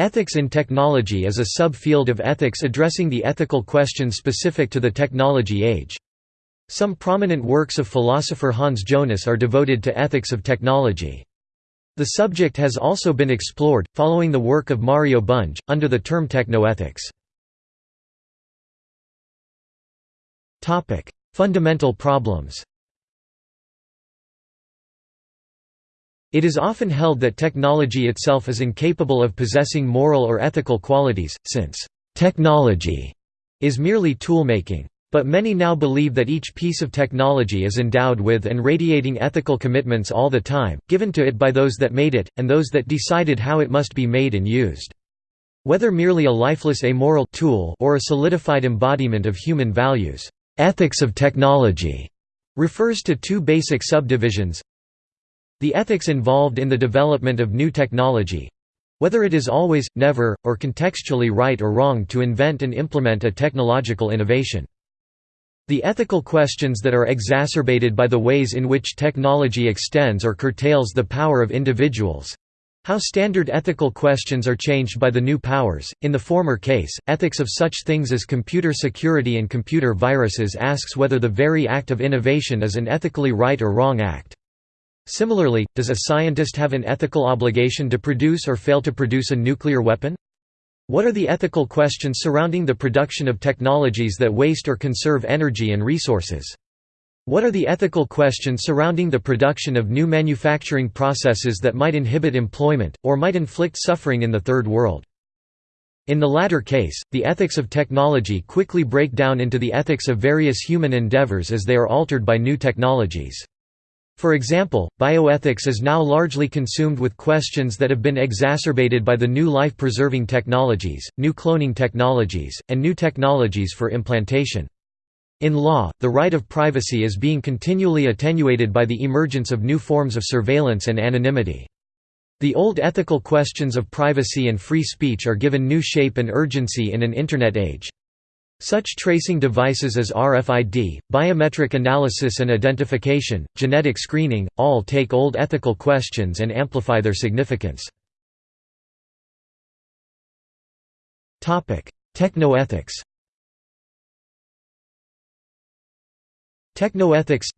Ethics in technology is a subfield of ethics addressing the ethical questions specific to the technology age. Some prominent works of philosopher Hans Jonas are devoted to ethics of technology. The subject has also been explored, following the work of Mario Bunge, under the term technoethics. Fundamental problems It is often held that technology itself is incapable of possessing moral or ethical qualities, since «technology» is merely toolmaking. But many now believe that each piece of technology is endowed with and radiating ethical commitments all the time, given to it by those that made it, and those that decided how it must be made and used. Whether merely a lifeless amoral tool or a solidified embodiment of human values, ethics of technology refers to two basic subdivisions the ethics involved in the development of new technology whether it is always, never, or contextually right or wrong to invent and implement a technological innovation. The ethical questions that are exacerbated by the ways in which technology extends or curtails the power of individuals. How standard ethical questions are changed by the new powers. In the former case, ethics of such things as computer security and computer viruses asks whether the very act of innovation is an ethically right or wrong act. Similarly, does a scientist have an ethical obligation to produce or fail to produce a nuclear weapon? What are the ethical questions surrounding the production of technologies that waste or conserve energy and resources? What are the ethical questions surrounding the production of new manufacturing processes that might inhibit employment, or might inflict suffering in the Third World? In the latter case, the ethics of technology quickly break down into the ethics of various human endeavors as they are altered by new technologies. For example, bioethics is now largely consumed with questions that have been exacerbated by the new life-preserving technologies, new cloning technologies, and new technologies for implantation. In law, the right of privacy is being continually attenuated by the emergence of new forms of surveillance and anonymity. The old ethical questions of privacy and free speech are given new shape and urgency in an Internet age. Such tracing devices as RFID, biometric analysis and identification, genetic screening, all take old ethical questions and amplify their significance. Technoethics Technoethics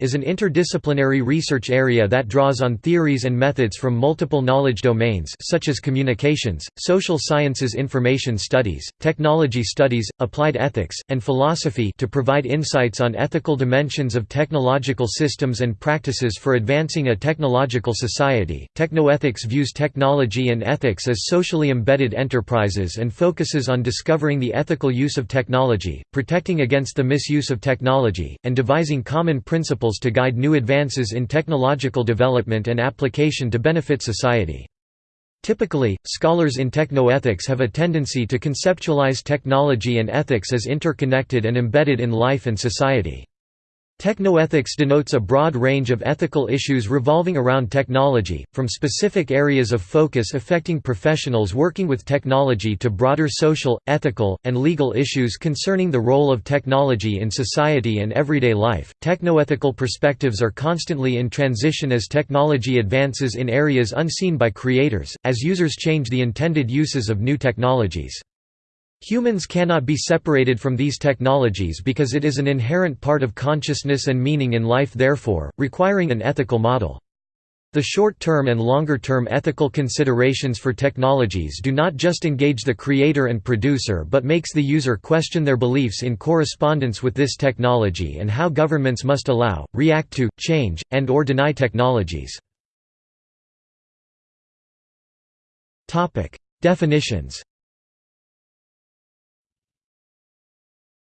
is an interdisciplinary research area that draws on theories and methods from multiple knowledge domains such as communications, social sciences information studies, technology studies, applied ethics, and philosophy to provide insights on ethical dimensions of technological systems and practices for advancing a technological society. Technoethics views technology and ethics as socially embedded enterprises and focuses on discovering the ethical use of technology, protecting against the misuse of technology, and devising common principles to guide new advances in technological development and application to benefit society. Typically, scholars in technoethics have a tendency to conceptualize technology and ethics as interconnected and embedded in life and society. Technoethics denotes a broad range of ethical issues revolving around technology, from specific areas of focus affecting professionals working with technology to broader social, ethical, and legal issues concerning the role of technology in society and everyday life. Technoethical perspectives are constantly in transition as technology advances in areas unseen by creators, as users change the intended uses of new technologies. Humans cannot be separated from these technologies because it is an inherent part of consciousness and meaning in life therefore, requiring an ethical model. The short-term and longer-term ethical considerations for technologies do not just engage the creator and producer but makes the user question their beliefs in correspondence with this technology and how governments must allow, react to, change, and or deny technologies. Definitions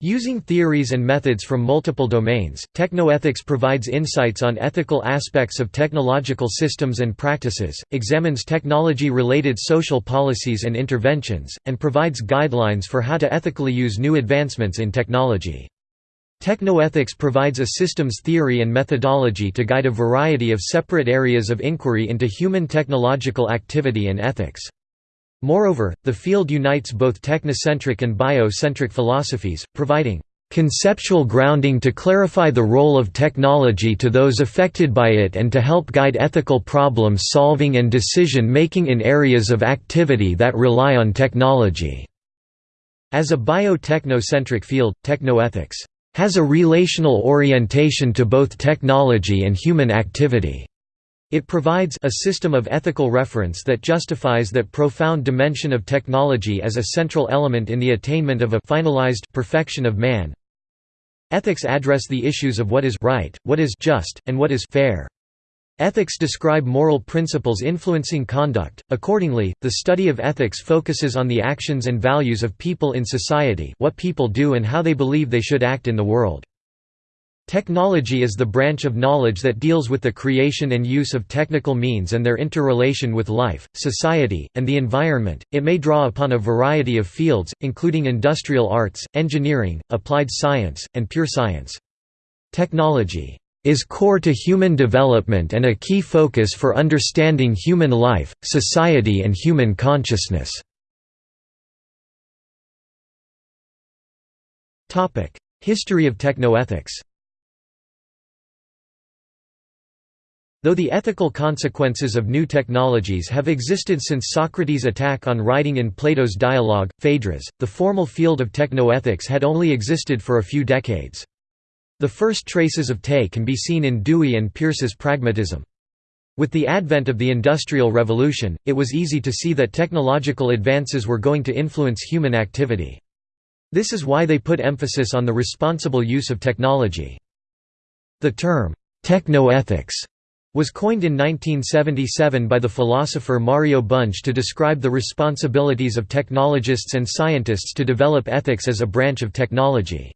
Using theories and methods from multiple domains, technoethics provides insights on ethical aspects of technological systems and practices, examines technology-related social policies and interventions, and provides guidelines for how to ethically use new advancements in technology. Technoethics provides a systems theory and methodology to guide a variety of separate areas of inquiry into human technological activity and ethics. Moreover, the field unites both technocentric and biocentric philosophies, providing conceptual grounding to clarify the role of technology to those affected by it and to help guide ethical problem solving and decision making in areas of activity that rely on technology." As a bio-technocentric field, technoethics has a relational orientation to both technology and human activity. It provides a system of ethical reference that justifies that profound dimension of technology as a central element in the attainment of a finalized perfection of man. Ethics address the issues of what is right, what is just, and what is fair. Ethics describe moral principles influencing conduct, accordingly, the study of ethics focuses on the actions and values of people in society what people do and how they believe they should act in the world. Technology is the branch of knowledge that deals with the creation and use of technical means and their interrelation with life, society, and the environment. It may draw upon a variety of fields, including industrial arts, engineering, applied science, and pure science. Technology is core to human development and a key focus for understanding human life, society and human consciousness. History of technoethics Though the ethical consequences of new technologies have existed since Socrates' attack on writing in Plato's dialogue, Phaedrus, the formal field of technoethics had only existed for a few decades. The first traces of TE can be seen in Dewey and Peirce's pragmatism. With the advent of the Industrial Revolution, it was easy to see that technological advances were going to influence human activity. This is why they put emphasis on the responsible use of technology. The term, technoethics was coined in 1977 by the philosopher Mario Bunge to describe the responsibilities of technologists and scientists to develop ethics as a branch of technology.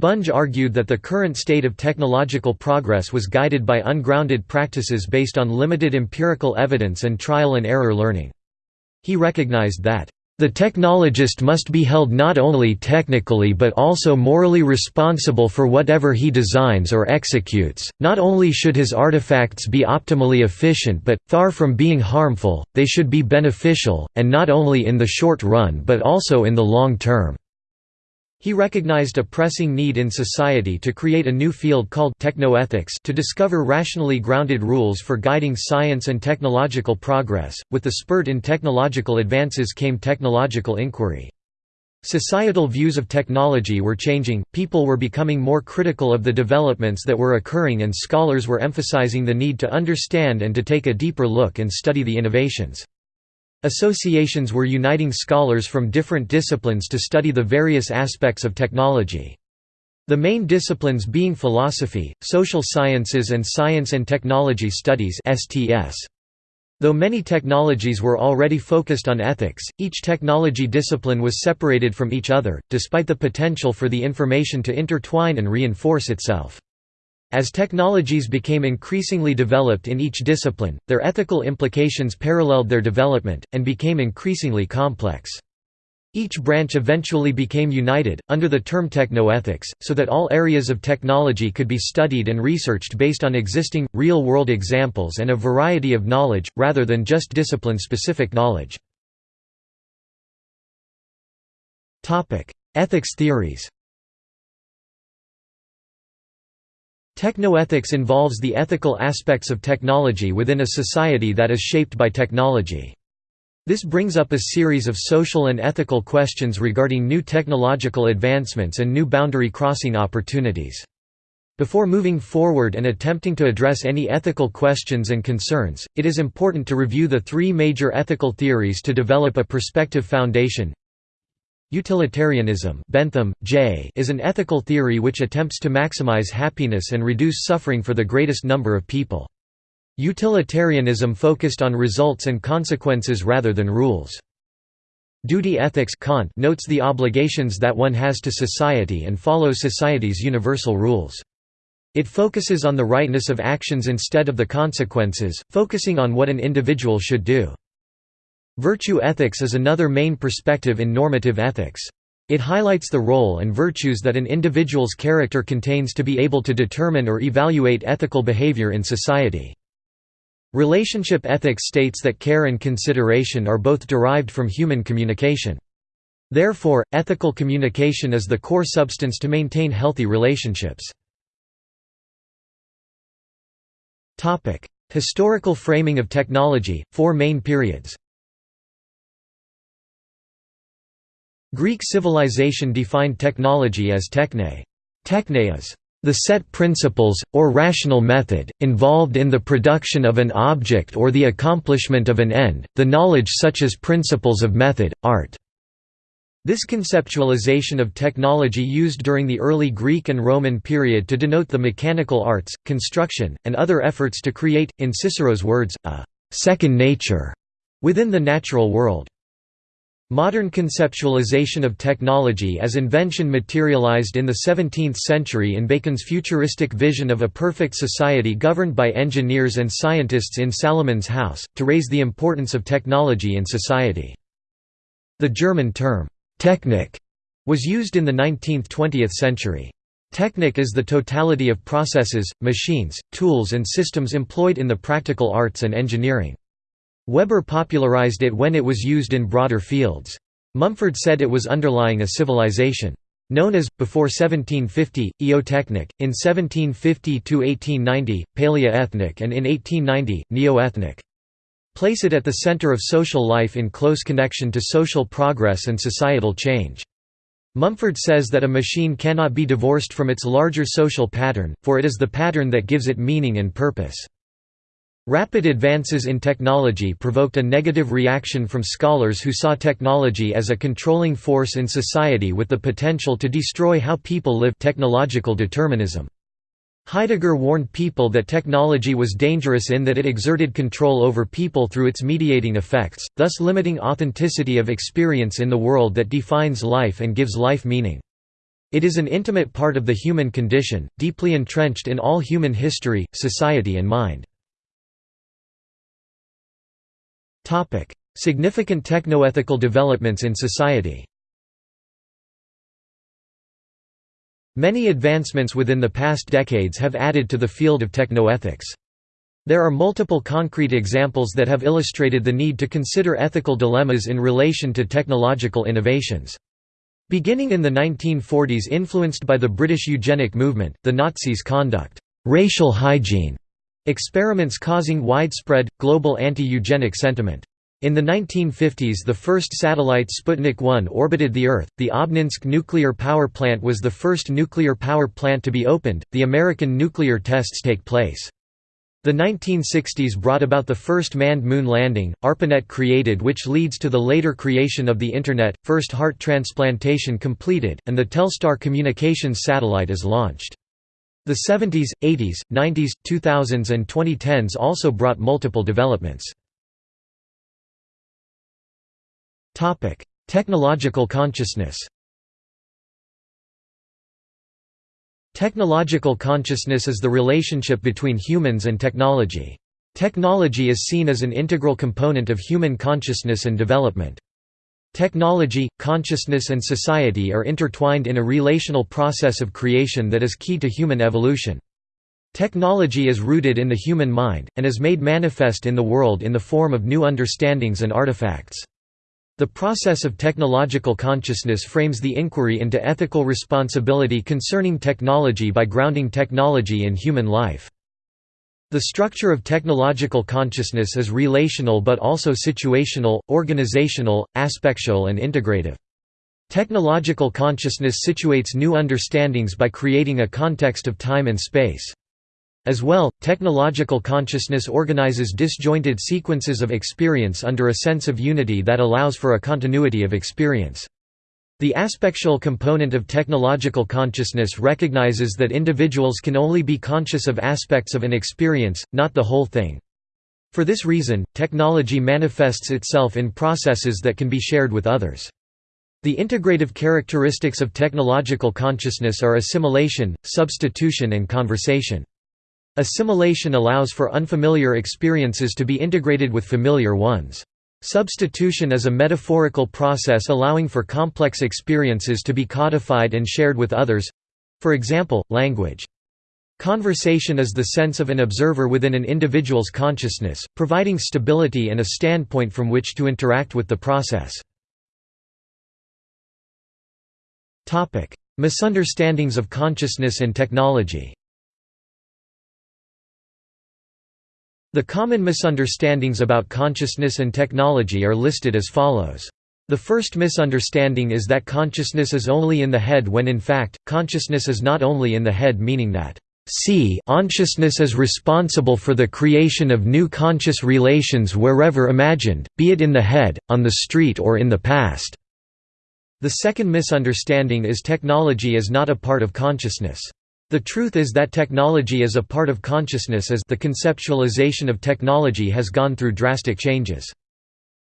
Bunge argued that the current state of technological progress was guided by ungrounded practices based on limited empirical evidence and trial and error learning. He recognized that the technologist must be held not only technically but also morally responsible for whatever he designs or executes. Not only should his artifacts be optimally efficient but, far from being harmful, they should be beneficial, and not only in the short run but also in the long term. He recognized a pressing need in society to create a new field called technoethics to discover rationally grounded rules for guiding science and technological progress. With the spurt in technological advances came technological inquiry. Societal views of technology were changing, people were becoming more critical of the developments that were occurring and scholars were emphasizing the need to understand and to take a deeper look and study the innovations. Associations were uniting scholars from different disciplines to study the various aspects of technology. The main disciplines being philosophy, social sciences and science and technology studies. Though many technologies were already focused on ethics, each technology discipline was separated from each other, despite the potential for the information to intertwine and reinforce itself. As technologies became increasingly developed in each discipline, their ethical implications paralleled their development, and became increasingly complex. Each branch eventually became united, under the term technoethics, so that all areas of technology could be studied and researched based on existing, real-world examples and a variety of knowledge, rather than just discipline-specific knowledge. Ethics theories Technoethics involves the ethical aspects of technology within a society that is shaped by technology. This brings up a series of social and ethical questions regarding new technological advancements and new boundary crossing opportunities. Before moving forward and attempting to address any ethical questions and concerns, it is important to review the three major ethical theories to develop a perspective foundation Utilitarianism Bentham, J. is an ethical theory which attempts to maximize happiness and reduce suffering for the greatest number of people. Utilitarianism focused on results and consequences rather than rules. Duty ethics Kant notes the obligations that one has to society and follows society's universal rules. It focuses on the rightness of actions instead of the consequences, focusing on what an individual should do. Virtue ethics is another main perspective in normative ethics. It highlights the role and virtues that an individual's character contains to be able to determine or evaluate ethical behavior in society. Relationship ethics states that care and consideration are both derived from human communication. Therefore, ethical communication is the core substance to maintain healthy relationships. Historical framing of technology, four main periods Greek civilization defined technology as techne. Techne is the set principles, or rational method, involved in the production of an object or the accomplishment of an end, the knowledge such as principles of method, art. This conceptualization of technology used during the early Greek and Roman period to denote the mechanical arts, construction, and other efforts to create, in Cicero's words, a second nature» within the natural world. Modern conceptualization of technology as invention materialized in the 17th century in Bacon's futuristic vision of a perfect society governed by engineers and scientists in Salomon's house, to raise the importance of technology in society. The German term, Technik, was used in the 19th–20th century. Technik is the totality of processes, machines, tools and systems employed in the practical arts and engineering. Weber popularized it when it was used in broader fields. Mumford said it was underlying a civilization. Known as, before 1750, Eotechnic, in 1750–1890, Paleotechnic and in 1890, Neotechnic. Place it at the center of social life in close connection to social progress and societal change. Mumford says that a machine cannot be divorced from its larger social pattern, for it is the pattern that gives it meaning and purpose. Rapid advances in technology provoked a negative reaction from scholars who saw technology as a controlling force in society with the potential to destroy how people live technological determinism. Heidegger warned people that technology was dangerous in that it exerted control over people through its mediating effects, thus limiting authenticity of experience in the world that defines life and gives life meaning. It is an intimate part of the human condition, deeply entrenched in all human history, society and mind. Significant technoethical developments in society Many advancements within the past decades have added to the field of technoethics. There are multiple concrete examples that have illustrated the need to consider ethical dilemmas in relation to technological innovations. Beginning in the 1940s influenced by the British eugenic movement, the Nazis conduct racial hygiene Experiments causing widespread, global anti-eugenic sentiment. In the 1950s the first satellite Sputnik 1 orbited the Earth, the Obninsk nuclear power plant was the first nuclear power plant to be opened, the American nuclear tests take place. The 1960s brought about the first manned moon landing, ARPANET created which leads to the later creation of the Internet, first heart transplantation completed, and the Telstar communications satellite is launched. The 70s, 80s, 90s, 2000s and 2010s also brought multiple developments. Technological consciousness Technological consciousness is the relationship between humans and technology. Technology is seen as an integral component of human consciousness and development. Technology, consciousness and society are intertwined in a relational process of creation that is key to human evolution. Technology is rooted in the human mind, and is made manifest in the world in the form of new understandings and artifacts. The process of technological consciousness frames the inquiry into ethical responsibility concerning technology by grounding technology in human life. The structure of technological consciousness is relational but also situational, organizational, aspectual and integrative. Technological consciousness situates new understandings by creating a context of time and space. As well, technological consciousness organizes disjointed sequences of experience under a sense of unity that allows for a continuity of experience. The aspectual component of technological consciousness recognizes that individuals can only be conscious of aspects of an experience, not the whole thing. For this reason, technology manifests itself in processes that can be shared with others. The integrative characteristics of technological consciousness are assimilation, substitution and conversation. Assimilation allows for unfamiliar experiences to be integrated with familiar ones. Substitution is a metaphorical process allowing for complex experiences to be codified and shared with others—for example, language. Conversation is the sense of an observer within an individual's consciousness, providing stability and a standpoint from which to interact with the process. Misunderstandings of consciousness and technology The common misunderstandings about consciousness and technology are listed as follows. The first misunderstanding is that consciousness is only in the head when in fact, consciousness is not only in the head meaning that C consciousness is responsible for the creation of new conscious relations wherever imagined, be it in the head, on the street or in the past. The second misunderstanding is technology is not a part of consciousness. The truth is that technology is a part of consciousness as the conceptualization of technology has gone through drastic changes.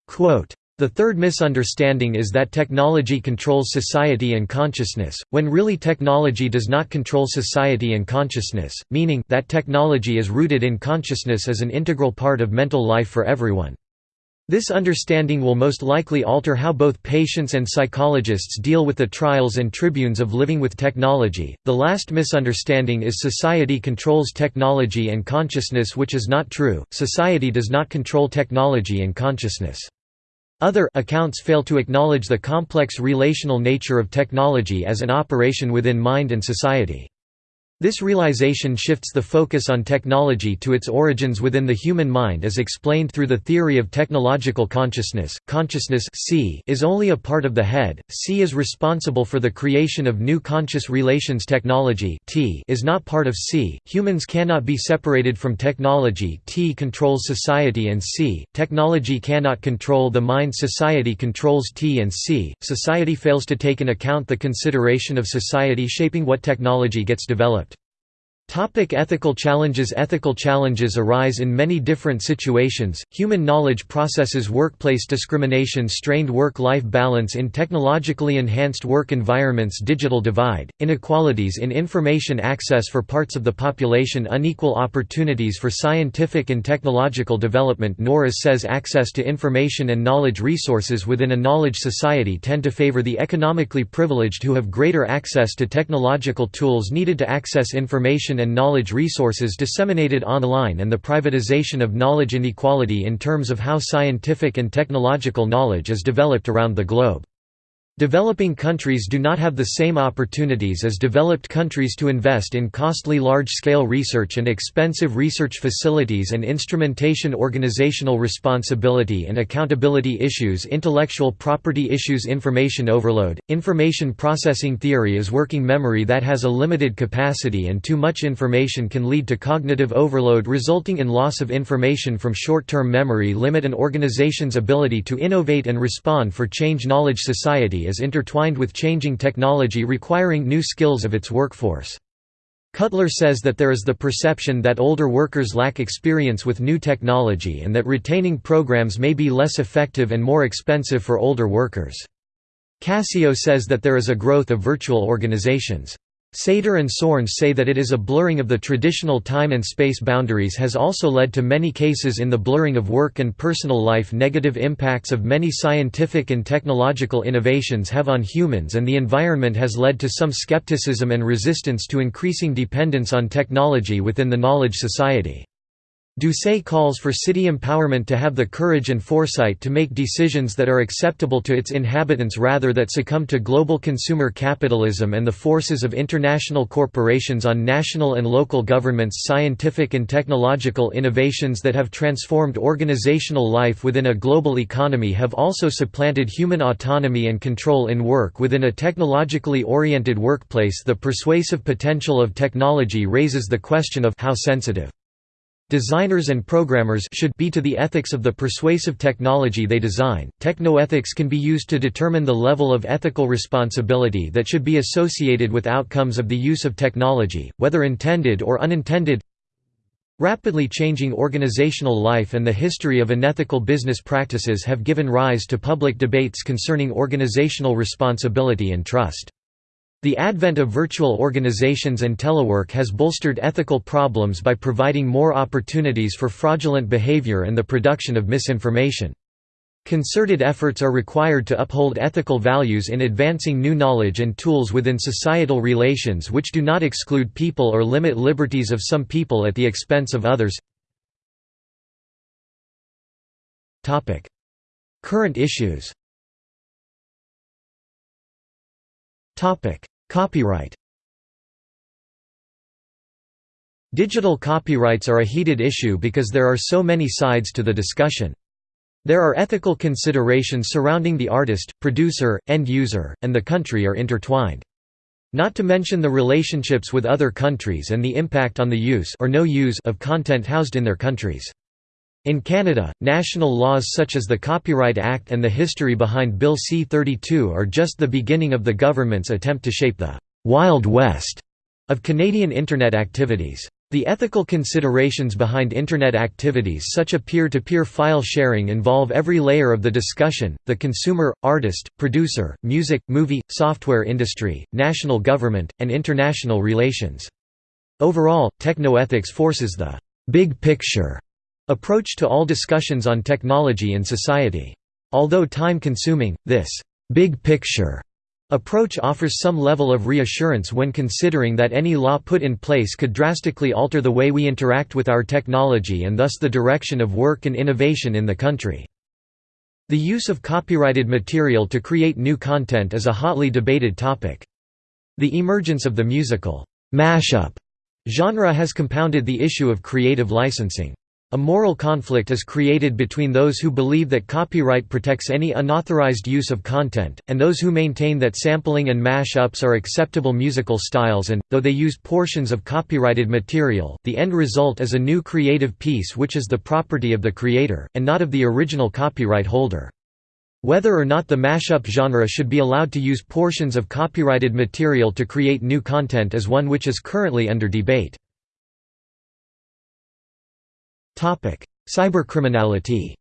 Quote, the third misunderstanding is that technology controls society and consciousness, when really technology does not control society and consciousness, meaning that technology is rooted in consciousness as an integral part of mental life for everyone. This understanding will most likely alter how both patients and psychologists deal with the trials and tribunes of living with technology. The last misunderstanding is society controls technology and consciousness, which is not true. Society does not control technology and consciousness. Other accounts fail to acknowledge the complex relational nature of technology as an operation within mind and society. This realization shifts the focus on technology to its origins within the human mind as explained through the theory of technological consciousness. Consciousness C is only a part of the head, C is responsible for the creation of new conscious relations. Technology T is not part of C, humans cannot be separated from technology. T controls society and C, technology cannot control the mind. Society controls T and C, society fails to take in account the consideration of society shaping what technology gets developed. Topic ethical challenges Ethical challenges arise in many different situations, human knowledge processes workplace discrimination strained work-life balance in technologically enhanced work environments digital divide, inequalities in information access for parts of the population unequal opportunities for scientific and technological development Norris says access to information and knowledge resources within a knowledge society tend to favor the economically privileged who have greater access to technological tools needed to access information and knowledge resources disseminated online and the privatization of knowledge inequality in terms of how scientific and technological knowledge is developed around the globe. Developing countries do not have the same opportunities as developed countries to invest in costly large-scale research and expensive research facilities and instrumentation organizational responsibility and accountability issues intellectual property issues information overload, information processing theory is working memory that has a limited capacity and too much information can lead to cognitive overload resulting in loss of information from short-term memory limit an organization's ability to innovate and respond for change. Knowledge society is intertwined with changing technology requiring new skills of its workforce. Cutler says that there is the perception that older workers lack experience with new technology and that retaining programs may be less effective and more expensive for older workers. Cascio says that there is a growth of virtual organizations. Sater and Sorns say that it is a blurring of the traditional time and space boundaries has also led to many cases in the blurring of work and personal life negative impacts of many scientific and technological innovations have on humans and the environment has led to some skepticism and resistance to increasing dependence on technology within the knowledge society. Doucet calls for city empowerment to have the courage and foresight to make decisions that are acceptable to its inhabitants rather than succumb to global consumer capitalism and the forces of international corporations on national and local governments scientific and technological innovations that have transformed organizational life within a global economy have also supplanted human autonomy and control in work within a technologically oriented workplace. The persuasive potential of technology raises the question of how sensitive Designers and programmers should be to the ethics of the persuasive technology they design. Technoethics can be used to determine the level of ethical responsibility that should be associated with outcomes of the use of technology, whether intended or unintended. Rapidly changing organizational life and the history of unethical business practices have given rise to public debates concerning organizational responsibility and trust. The advent of virtual organizations and telework has bolstered ethical problems by providing more opportunities for fraudulent behavior and the production of misinformation. Concerted efforts are required to uphold ethical values in advancing new knowledge and tools within societal relations which do not exclude people or limit liberties of some people at the expense of others. Current issues Copyright Digital copyrights are a heated issue because there are so many sides to the discussion. There are ethical considerations surrounding the artist, producer, end user, and the country are intertwined. Not to mention the relationships with other countries and the impact on the use or no use of content housed in their countries. In Canada, national laws such as the Copyright Act and the history behind Bill C-32 are just the beginning of the government's attempt to shape the «Wild West» of Canadian Internet activities. The ethical considerations behind Internet activities such as peer-to-peer -peer file sharing involve every layer of the discussion, the consumer, artist, producer, music, movie, software industry, national government, and international relations. Overall, technoethics forces the «big picture» approach to all discussions on technology and society. Although time-consuming, this «big picture» approach offers some level of reassurance when considering that any law put in place could drastically alter the way we interact with our technology and thus the direction of work and innovation in the country. The use of copyrighted material to create new content is a hotly debated topic. The emergence of the musical mashup genre has compounded the issue of creative licensing. A moral conflict is created between those who believe that copyright protects any unauthorized use of content, and those who maintain that sampling and mash-ups are acceptable musical styles and, though they use portions of copyrighted material, the end result is a new creative piece which is the property of the creator, and not of the original copyright holder. Whether or not the mashup genre should be allowed to use portions of copyrighted material to create new content is one which is currently under debate. Cybercriminality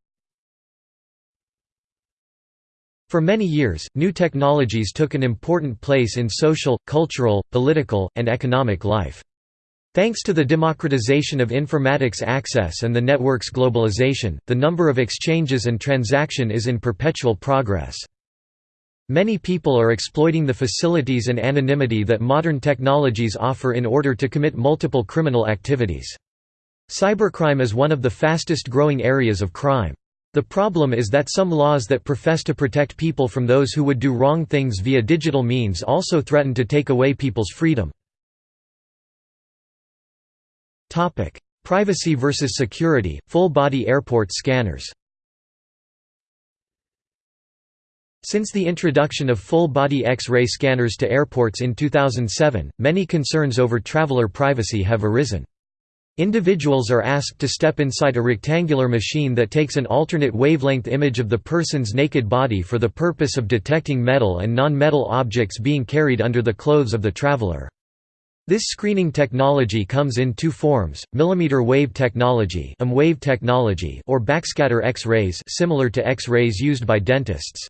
For many years, new technologies took an important place in social, cultural, political, and economic life. Thanks to the democratization of informatics access and the network's globalization, the number of exchanges and transaction is in perpetual progress. Many people are exploiting the facilities and anonymity that modern technologies offer in order to commit multiple criminal activities. Cybercrime is one of the fastest growing areas of crime. The problem is that some laws that profess to protect people from those who would do wrong things via digital means also threaten to take away people's freedom. Privacy versus security, full-body airport scanners Since the introduction of full-body X-ray scanners to airports in 2007, many concerns over traveler privacy have arisen. Individuals are asked to step inside a rectangular machine that takes an alternate wavelength image of the person's naked body for the purpose of detecting metal and non-metal objects being carried under the clothes of the traveler. This screening technology comes in two forms, millimeter wave technology, wave technology or backscatter X-rays similar to X-rays used by dentists.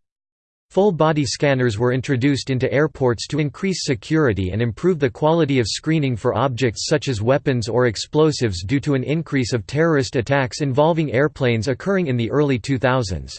Full-body scanners were introduced into airports to increase security and improve the quality of screening for objects such as weapons or explosives due to an increase of terrorist attacks involving airplanes occurring in the early 2000s.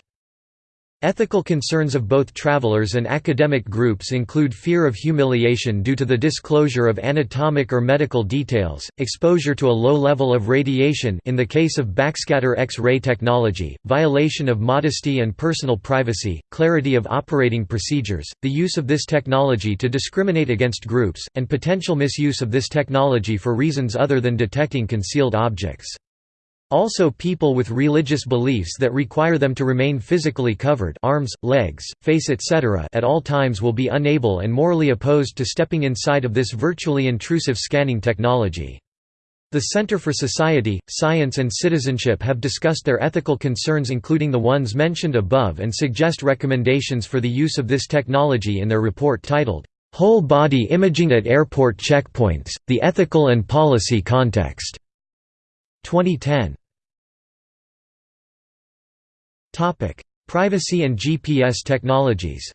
Ethical concerns of both travelers and academic groups include fear of humiliation due to the disclosure of anatomic or medical details, exposure to a low level of radiation in the case of backscatter X-ray technology, violation of modesty and personal privacy, clarity of operating procedures, the use of this technology to discriminate against groups, and potential misuse of this technology for reasons other than detecting concealed objects. Also people with religious beliefs that require them to remain physically covered arms, legs, face etc. at all times will be unable and morally opposed to stepping inside of this virtually intrusive scanning technology. The Center for Society, Science and Citizenship have discussed their ethical concerns including the ones mentioned above and suggest recommendations for the use of this technology in their report titled, "'Whole Body Imaging at Airport Checkpoints, The Ethical and Policy Context' 2010. Topic: Privacy and GPS technologies.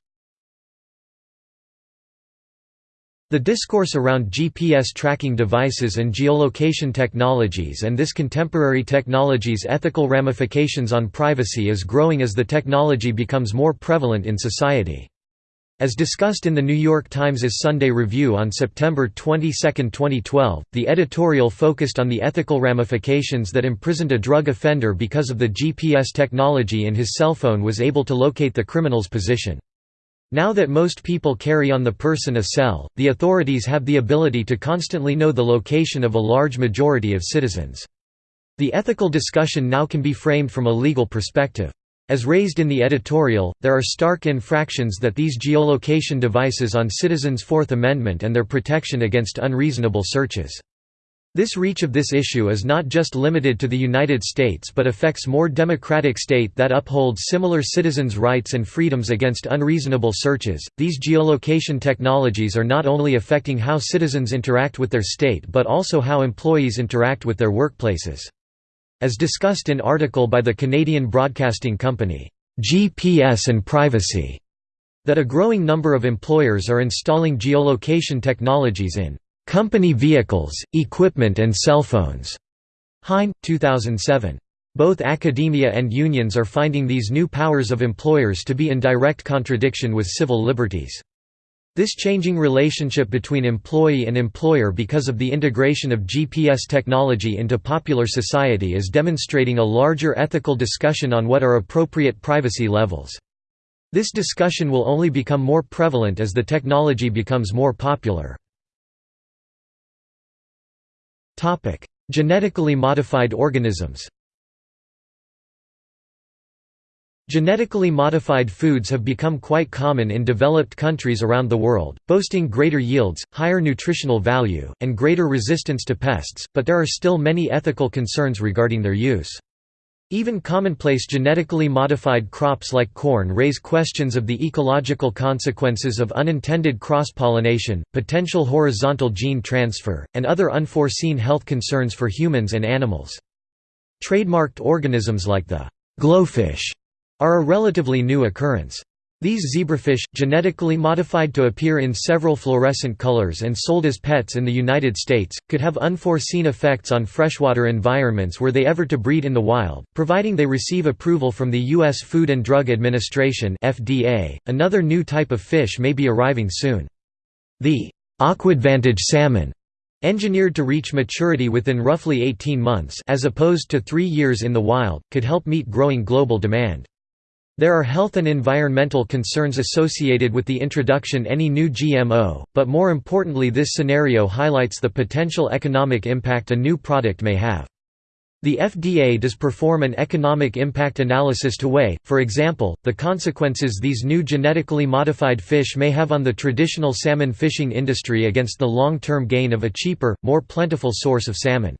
The discourse around GPS tracking devices and geolocation technologies and this contemporary technology's ethical ramifications on privacy is growing as the technology becomes more prevalent in society. As discussed in the New York Times' Sunday Review on September 22, 2012, the editorial focused on the ethical ramifications that imprisoned a drug offender because of the GPS technology in his cell phone was able to locate the criminal's position. Now that most people carry on the person a cell, the authorities have the ability to constantly know the location of a large majority of citizens. The ethical discussion now can be framed from a legal perspective. As raised in the editorial, there are stark infractions that these geolocation devices on citizens' Fourth Amendment and their protection against unreasonable searches. This reach of this issue is not just limited to the United States but affects more democratic state that upholds similar citizens' rights and freedoms against unreasonable searches. These geolocation technologies are not only affecting how citizens interact with their state but also how employees interact with their workplaces. As discussed in article by the Canadian Broadcasting Company, GPS and Privacy, that a growing number of employers are installing geolocation technologies in company vehicles, equipment and cell phones. Hein, 2007. Both academia and unions are finding these new powers of employers to be in direct contradiction with civil liberties. This changing relationship between employee and employer because of the integration of GPS technology into popular society is demonstrating a larger ethical discussion on what are appropriate privacy levels. This discussion will only become more prevalent as the technology becomes more popular. Genetically modified organisms Genetically modified foods have become quite common in developed countries around the world, boasting greater yields, higher nutritional value, and greater resistance to pests, but there are still many ethical concerns regarding their use. Even commonplace genetically modified crops like corn raise questions of the ecological consequences of unintended cross-pollination, potential horizontal gene transfer, and other unforeseen health concerns for humans and animals. Trademarked organisms like the glowfish are a relatively new occurrence. These zebrafish, genetically modified to appear in several fluorescent colors and sold as pets in the United States, could have unforeseen effects on freshwater environments were they ever to breed in the wild, providing they receive approval from the U.S. Food and Drug Administration (FDA). Another new type of fish may be arriving soon. The aquadvantage salmon engineered to reach maturity within roughly 18 months as opposed to 3 years in the wild, could help meet growing global demand. There are health and environmental concerns associated with the introduction any new GMO, but more importantly this scenario highlights the potential economic impact a new product may have. The FDA does perform an economic impact analysis to weigh, for example, the consequences these new genetically modified fish may have on the traditional salmon fishing industry against the long-term gain of a cheaper, more plentiful source of salmon.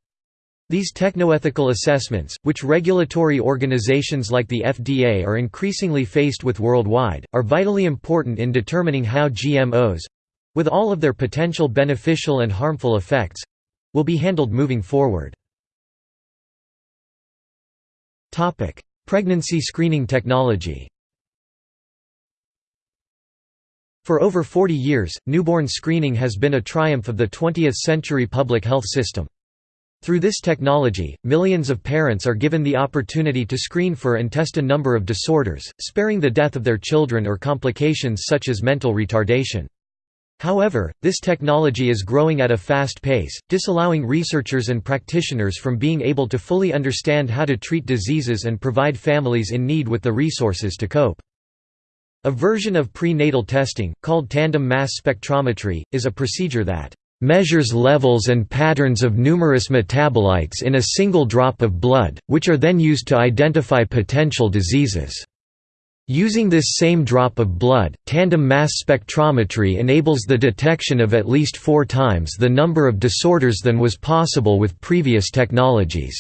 These technoethical assessments, which regulatory organizations like the FDA are increasingly faced with worldwide, are vitally important in determining how GMOs—with all of their potential beneficial and harmful effects—will be handled moving forward. Pregnancy screening technology For over 40 years, newborn screening has been a triumph of the 20th-century public health system. Through this technology, millions of parents are given the opportunity to screen for and test a number of disorders, sparing the death of their children or complications such as mental retardation. However, this technology is growing at a fast pace, disallowing researchers and practitioners from being able to fully understand how to treat diseases and provide families in need with the resources to cope. A version of prenatal testing, called tandem mass spectrometry, is a procedure that measures levels and patterns of numerous metabolites in a single drop of blood, which are then used to identify potential diseases. Using this same drop of blood, tandem mass spectrometry enables the detection of at least four times the number of disorders than was possible with previous technologies.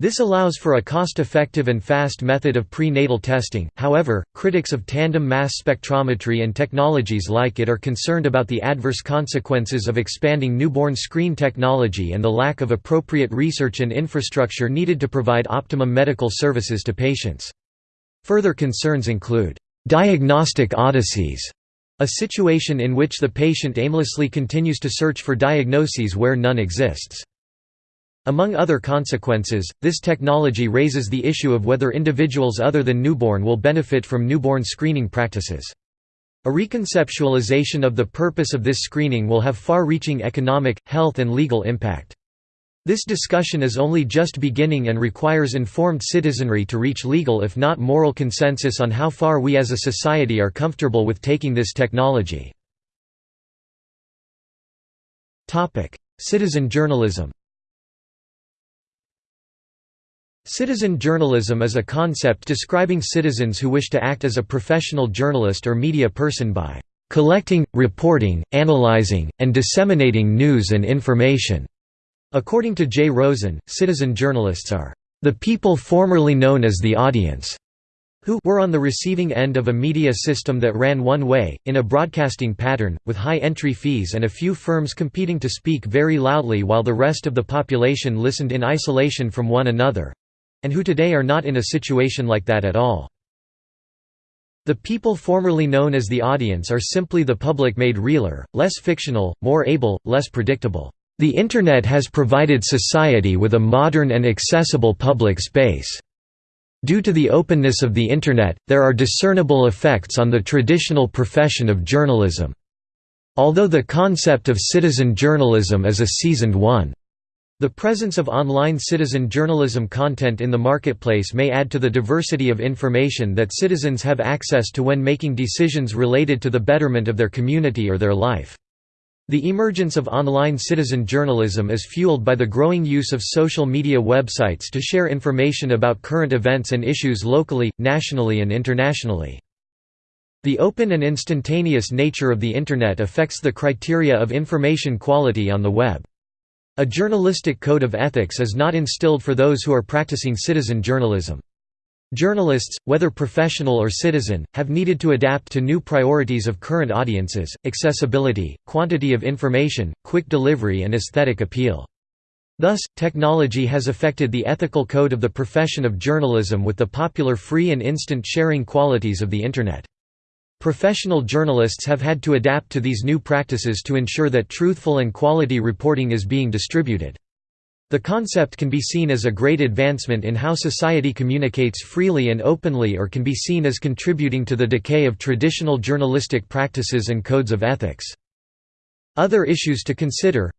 This allows for a cost-effective and fast method of prenatal testing, however, critics of tandem mass spectrometry and technologies like it are concerned about the adverse consequences of expanding newborn screen technology and the lack of appropriate research and infrastructure needed to provide optimum medical services to patients. Further concerns include, "...diagnostic odysseys", a situation in which the patient aimlessly continues to search for diagnoses where none exists. Among other consequences, this technology raises the issue of whether individuals other than newborn will benefit from newborn screening practices. A reconceptualization of the purpose of this screening will have far-reaching economic, health and legal impact. This discussion is only just beginning and requires informed citizenry to reach legal if not moral consensus on how far we as a society are comfortable with taking this technology. Citizen journalism Citizen journalism is a concept describing citizens who wish to act as a professional journalist or media person by collecting, reporting, analyzing, and disseminating news and information. According to Jay Rosen, citizen journalists are the people formerly known as the audience who were on the receiving end of a media system that ran one way, in a broadcasting pattern, with high entry fees and a few firms competing to speak very loudly while the rest of the population listened in isolation from one another—and who today are not in a situation like that at all. The people formerly known as the audience are simply the public made realer, less fictional, more able, less predictable. The Internet has provided society with a modern and accessible public space. Due to the openness of the Internet, there are discernible effects on the traditional profession of journalism. Although the concept of citizen journalism is a seasoned one. The presence of online citizen journalism content in the marketplace may add to the diversity of information that citizens have access to when making decisions related to the betterment of their community or their life. The emergence of online citizen journalism is fueled by the growing use of social media websites to share information about current events and issues locally, nationally and internationally. The open and instantaneous nature of the Internet affects the criteria of information quality on the web. A journalistic code of ethics is not instilled for those who are practicing citizen journalism. Journalists, whether professional or citizen, have needed to adapt to new priorities of current audiences, accessibility, quantity of information, quick delivery and aesthetic appeal. Thus, technology has affected the ethical code of the profession of journalism with the popular free and instant sharing qualities of the Internet. Professional journalists have had to adapt to these new practices to ensure that truthful and quality reporting is being distributed. The concept can be seen as a great advancement in how society communicates freely and openly or can be seen as contributing to the decay of traditional journalistic practices and codes of ethics. Other issues to consider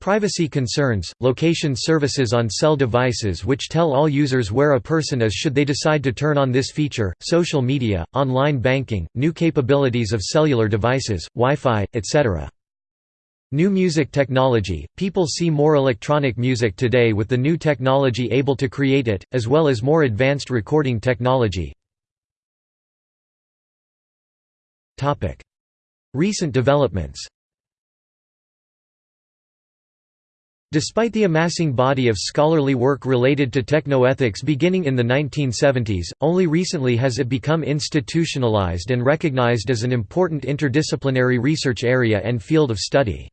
Privacy concerns, location services on cell devices which tell all users where a person is should they decide to turn on this feature, social media, online banking, new capabilities of cellular devices, Wi-Fi, etc. New music technology – People see more electronic music today with the new technology able to create it, as well as more advanced recording technology. Recent developments Despite the amassing body of scholarly work related to technoethics beginning in the 1970s, only recently has it become institutionalized and recognized as an important interdisciplinary research area and field of study.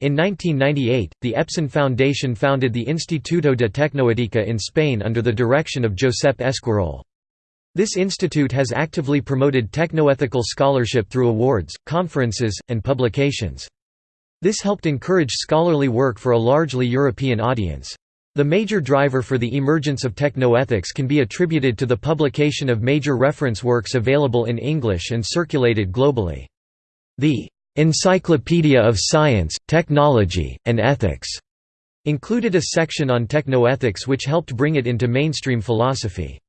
In 1998, the Epson Foundation founded the Instituto de Tecnoetica in Spain under the direction of Josep Esquirol. This institute has actively promoted technoethical scholarship through awards, conferences, and publications. This helped encourage scholarly work for a largely European audience. The major driver for the emergence of technoethics can be attributed to the publication of major reference works available in English and circulated globally. The Encyclopedia of Science, Technology, and Ethics included a section on technoethics which helped bring it into mainstream philosophy.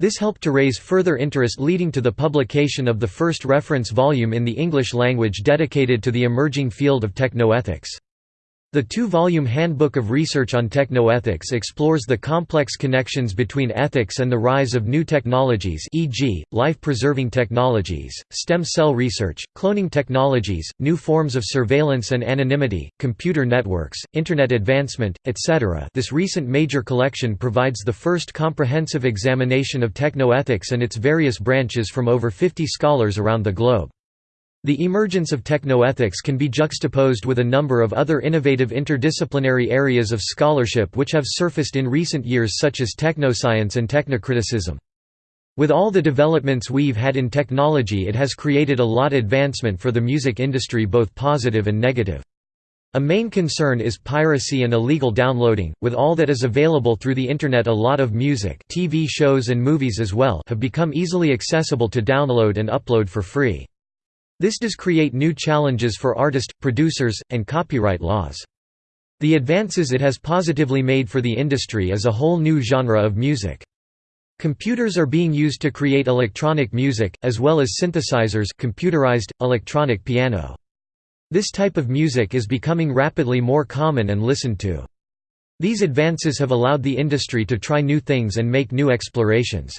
This helped to raise further interest leading to the publication of the first reference volume in the English language dedicated to the emerging field of technoethics. The two-volume Handbook of Research on Technoethics explores the complex connections between ethics and the rise of new technologies e.g., life-preserving technologies, stem cell research, cloning technologies, new forms of surveillance and anonymity, computer networks, Internet advancement, etc. This recent major collection provides the first comprehensive examination of technoethics and its various branches from over 50 scholars around the globe. The emergence of technoethics can be juxtaposed with a number of other innovative interdisciplinary areas of scholarship which have surfaced in recent years such as technoscience and technocriticism. With all the developments we've had in technology it has created a lot of advancement for the music industry both positive and negative. A main concern is piracy and illegal downloading. With all that is available through the internet, a lot of music, TV shows and movies as well have become easily accessible to download and upload for free. This does create new challenges for artists, producers, and copyright laws. The advances it has positively made for the industry is a whole new genre of music. Computers are being used to create electronic music, as well as synthesizers computerized, electronic piano. This type of music is becoming rapidly more common and listened to. These advances have allowed the industry to try new things and make new explorations.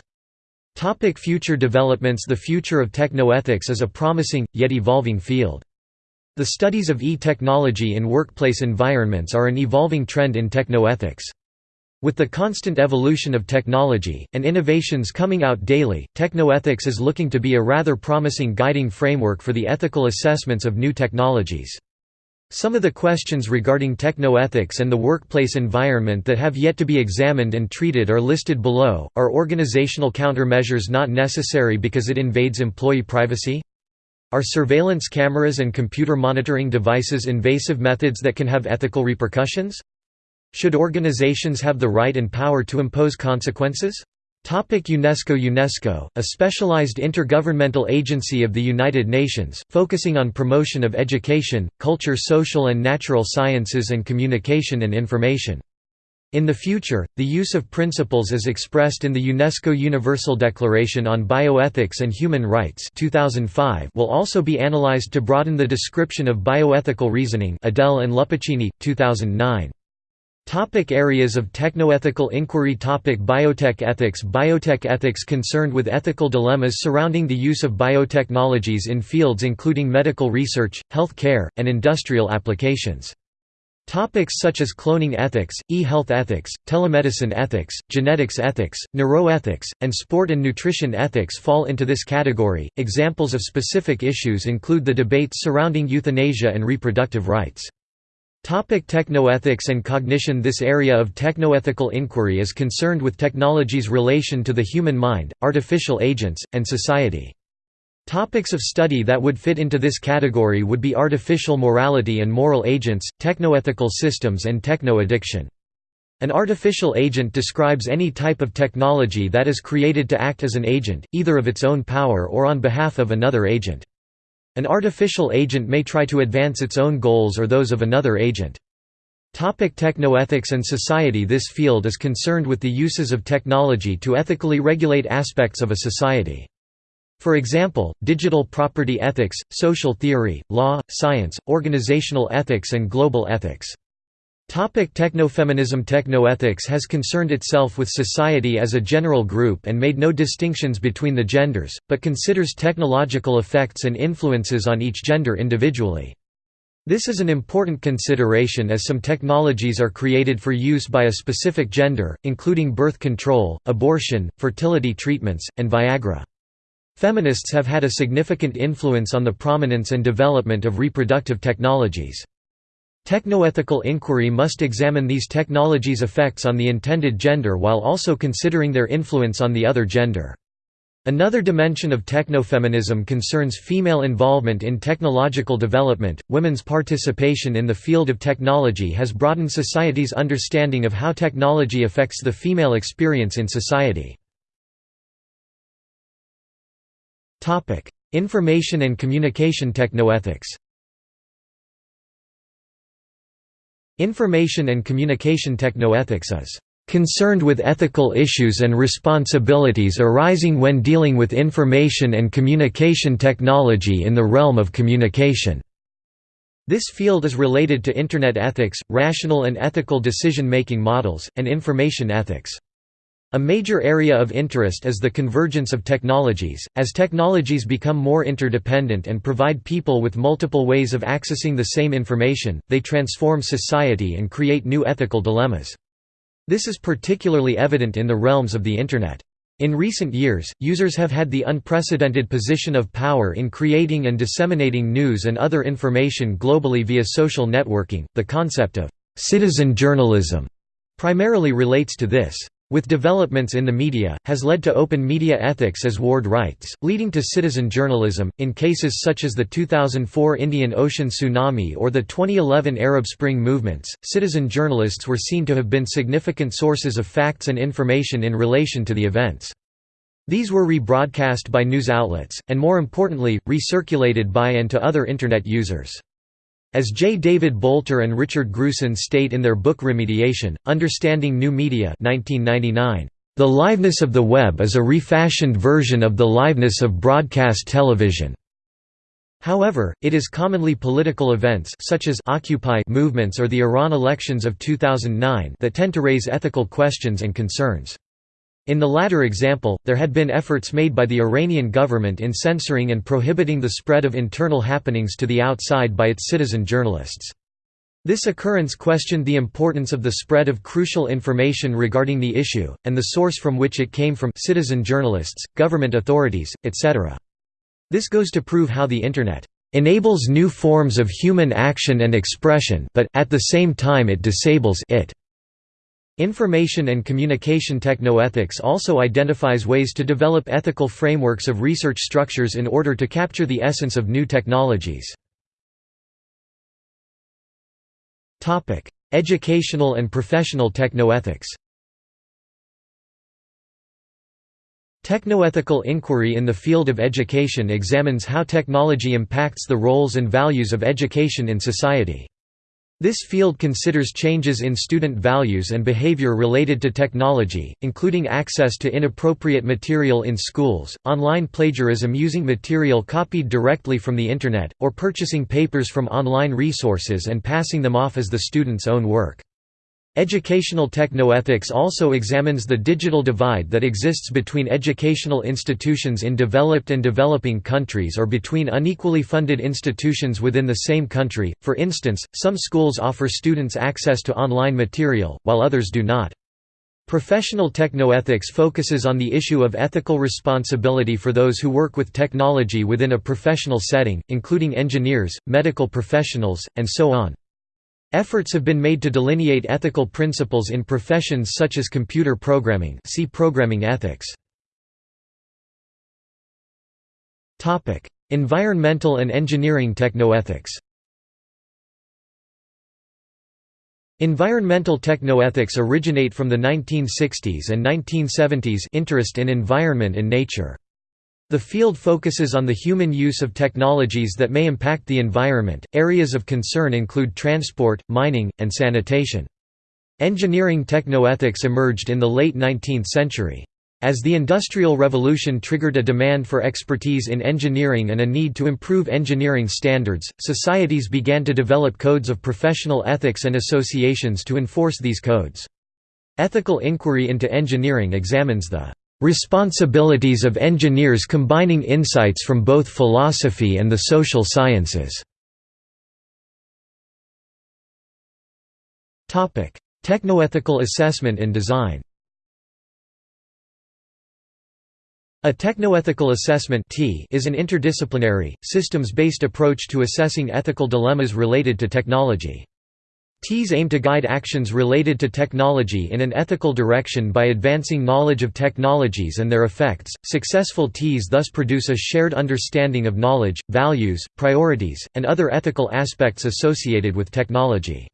Topic future developments The future of technoethics is a promising, yet evolving field. The studies of e-technology in workplace environments are an evolving trend in technoethics. With the constant evolution of technology, and innovations coming out daily, technoethics is looking to be a rather promising guiding framework for the ethical assessments of new technologies. Some of the questions regarding technoethics and the workplace environment that have yet to be examined and treated are listed below. Are organizational countermeasures not necessary because it invades employee privacy? Are surveillance cameras and computer monitoring devices invasive methods that can have ethical repercussions? Should organizations have the right and power to impose consequences? UNESCO UNESCO, a specialized intergovernmental agency of the United Nations, focusing on promotion of education, culture social and natural sciences and communication and information. In the future, the use of principles as expressed in the UNESCO Universal Declaration on Bioethics and Human Rights 2005 will also be analyzed to broaden the description of bioethical reasoning Adell and Luppicini, 2009. Topic areas of technoethical inquiry Topic Biotech ethics Biotech ethics concerned with ethical dilemmas surrounding the use of biotechnologies in fields including medical research, health care, and industrial applications. Topics such as cloning ethics, e-health ethics, telemedicine ethics, genetics ethics, neuroethics, and sport and nutrition ethics fall into this category. Examples of specific issues include the debates surrounding euthanasia and reproductive rights. Topic technoethics and cognition This area of technoethical inquiry is concerned with technology's relation to the human mind, artificial agents, and society. Topics of study that would fit into this category would be artificial morality and moral agents, technoethical systems and techno-addiction. An artificial agent describes any type of technology that is created to act as an agent, either of its own power or on behalf of another agent. An artificial agent may try to advance its own goals or those of another agent. Topic technoethics and society This field is concerned with the uses of technology to ethically regulate aspects of a society. For example, digital property ethics, social theory, law, science, organizational ethics and global ethics. Topic technofeminism Technoethics has concerned itself with society as a general group and made no distinctions between the genders, but considers technological effects and influences on each gender individually. This is an important consideration as some technologies are created for use by a specific gender, including birth control, abortion, fertility treatments, and Viagra. Feminists have had a significant influence on the prominence and development of reproductive technologies. Technoethical inquiry must examine these technologies' effects on the intended gender while also considering their influence on the other gender. Another dimension of technofeminism concerns female involvement in technological development. Women's participation in the field of technology has broadened society's understanding of how technology affects the female experience in society. Topic: Information and communication technoethics. Information and communication technoethics is concerned with ethical issues and responsibilities arising when dealing with information and communication technology in the realm of communication. This field is related to Internet ethics, rational and ethical decision-making models, and information ethics. A major area of interest is the convergence of technologies, as technologies become more interdependent and provide people with multiple ways of accessing the same information, they transform society and create new ethical dilemmas. This is particularly evident in the realms of the Internet. In recent years, users have had the unprecedented position of power in creating and disseminating news and other information globally via social networking. The concept of citizen journalism primarily relates to this with developments in the media, has led to open media ethics as Ward writes, leading to citizen journalism. In cases such as the 2004 Indian Ocean tsunami or the 2011 Arab Spring movements, citizen journalists were seen to have been significant sources of facts and information in relation to the events. These were rebroadcast by news outlets, and more importantly, recirculated by and to other Internet users. As J. David Bolter and Richard Grusin state in their book Remediation, Understanding New Media 1999, "...the liveness of the web is a refashioned version of the liveness of broadcast television." However, it is commonly political events such as Occupy movements or the Iran elections of 2009 that tend to raise ethical questions and concerns. In the latter example, there had been efforts made by the Iranian government in censoring and prohibiting the spread of internal happenings to the outside by its citizen journalists. This occurrence questioned the importance of the spread of crucial information regarding the issue, and the source from which it came from citizen journalists, government authorities, etc. This goes to prove how the Internet enables new forms of human action and expression but, at the same time it disables it. Information and communication technoethics also identifies ways to develop ethical frameworks of research structures in order to capture the essence of new technologies. Educational and professional technoethics Technoethical inquiry in the field of education examines how technology impacts the roles and values of education in society. This field considers changes in student values and behavior related to technology, including access to inappropriate material in schools, online plagiarism using material copied directly from the Internet, or purchasing papers from online resources and passing them off as the student's own work. Educational technoethics also examines the digital divide that exists between educational institutions in developed and developing countries or between unequally funded institutions within the same country. For instance, some schools offer students access to online material, while others do not. Professional technoethics focuses on the issue of ethical responsibility for those who work with technology within a professional setting, including engineers, medical professionals, and so on. Efforts have been made to delineate ethical principles in professions such as computer programming see programming ethics. environmental and engineering technoethics Environmental technoethics originate from the 1960s and 1970s interest in environment and nature. The field focuses on the human use of technologies that may impact the environment. Areas of concern include transport, mining, and sanitation. Engineering technoethics emerged in the late 19th century. As the Industrial Revolution triggered a demand for expertise in engineering and a need to improve engineering standards, societies began to develop codes of professional ethics and associations to enforce these codes. Ethical inquiry into engineering examines the Responsibilities of engineers combining insights from both philosophy and the social sciences. Technoethical assessment in design A technoethical assessment is an interdisciplinary, systems-based approach to assessing ethical dilemmas related to technology. TEAs aim to guide actions related to technology in an ethical direction by advancing knowledge of technologies and their effects. Successful TEAs thus produce a shared understanding of knowledge, values, priorities, and other ethical aspects associated with technology.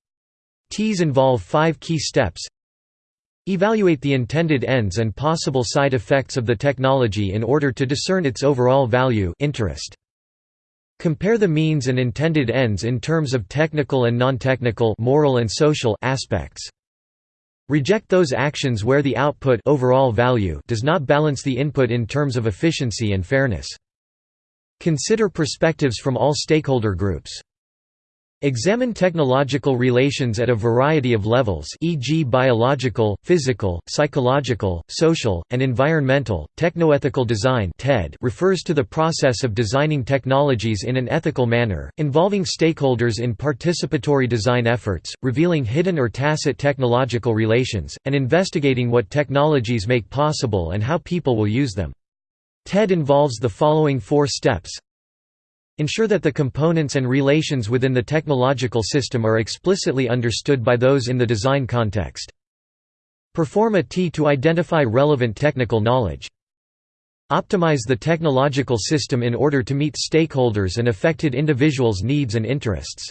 TEAs involve five key steps Evaluate the intended ends and possible side effects of the technology in order to discern its overall value interest. Compare the means and intended ends in terms of technical and non-technical moral and social aspects. Reject those actions where the output overall value does not balance the input in terms of efficiency and fairness. Consider perspectives from all stakeholder groups. Examine technological relations at a variety of levels e.g. biological, physical, psychological, social, and environmental. Technoethical design (TED) refers to the process of designing technologies in an ethical manner, involving stakeholders in participatory design efforts, revealing hidden or tacit technological relations, and investigating what technologies make possible and how people will use them. TED involves the following four steps Ensure that the components and relations within the technological system are explicitly understood by those in the design context. Perform a T to identify relevant technical knowledge. Optimize the technological system in order to meet stakeholders and affected individuals' needs and interests.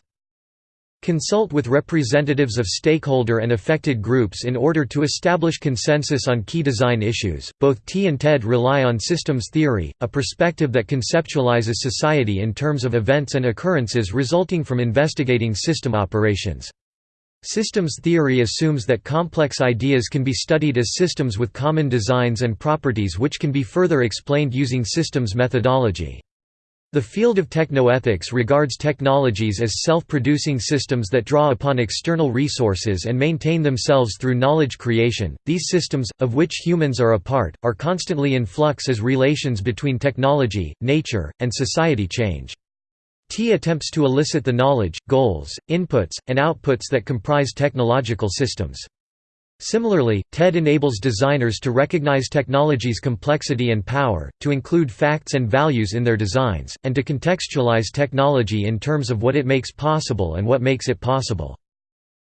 Consult with representatives of stakeholder and affected groups in order to establish consensus on key design issues. Both T and TED rely on systems theory, a perspective that conceptualizes society in terms of events and occurrences resulting from investigating system operations. Systems theory assumes that complex ideas can be studied as systems with common designs and properties which can be further explained using systems methodology. The field of technoethics regards technologies as self-producing systems that draw upon external resources and maintain themselves through knowledge creation. These systems, of which humans are a part, are constantly in flux as relations between technology, nature, and society change. T attempts to elicit the knowledge, goals, inputs, and outputs that comprise technological systems. Similarly, TED enables designers to recognize technology's complexity and power, to include facts and values in their designs, and to contextualize technology in terms of what it makes possible and what makes it possible.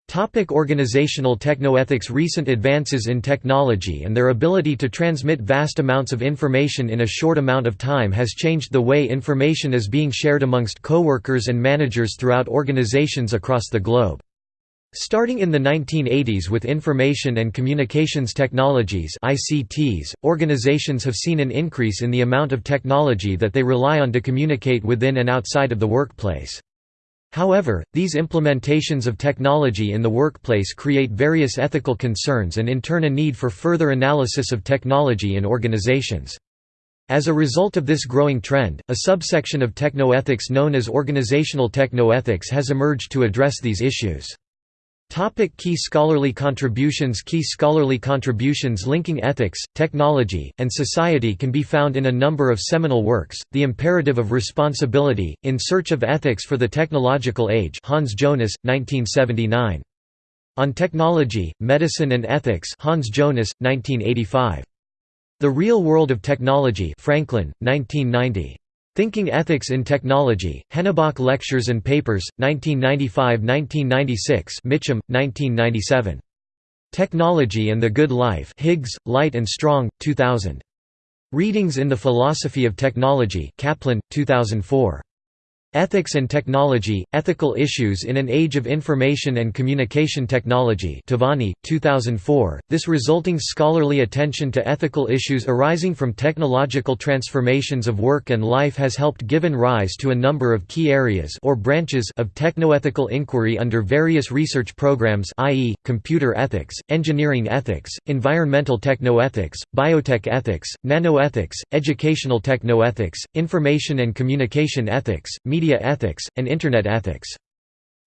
Topic organizational technoethics Recent advances in technology and their ability to transmit vast amounts of information in a short amount of time has changed the way information is being shared amongst coworkers and managers throughout organizations across the globe. Starting in the 1980s with information and communications technologies ICTs, organizations have seen an increase in the amount of technology that they rely on to communicate within and outside of the workplace. However, these implementations of technology in the workplace create various ethical concerns and in turn a need for further analysis of technology in organizations. As a result of this growing trend, a subsection of technoethics known as organizational technoethics has emerged to address these issues. Topic key scholarly contributions Key scholarly contributions linking ethics, technology, and society can be found in a number of seminal works, The Imperative of Responsibility, In Search of Ethics for the Technological Age Hans Jonas, 1979. On Technology, Medicine and Ethics Hans Jonas, 1985. The Real World of Technology Franklin, 1990. Thinking Ethics in Technology, Hennebach Lectures and Papers, 1995–1996 Mitcham, 1997. Technology and the Good Life Higgs, Light and Strong, 2000. Readings in the Philosophy of Technology Kaplan, 2004. Ethics and Technology, Ethical Issues in an Age of Information and Communication Technology Tavani, 2004. This resulting scholarly attention to ethical issues arising from technological transformations of work and life has helped given rise to a number of key areas or branches of technoethical inquiry under various research programs i.e., computer ethics, engineering ethics, environmental technoethics, biotech ethics, nanoethics, educational technoethics, information and communication ethics, media media ethics, and Internet ethics.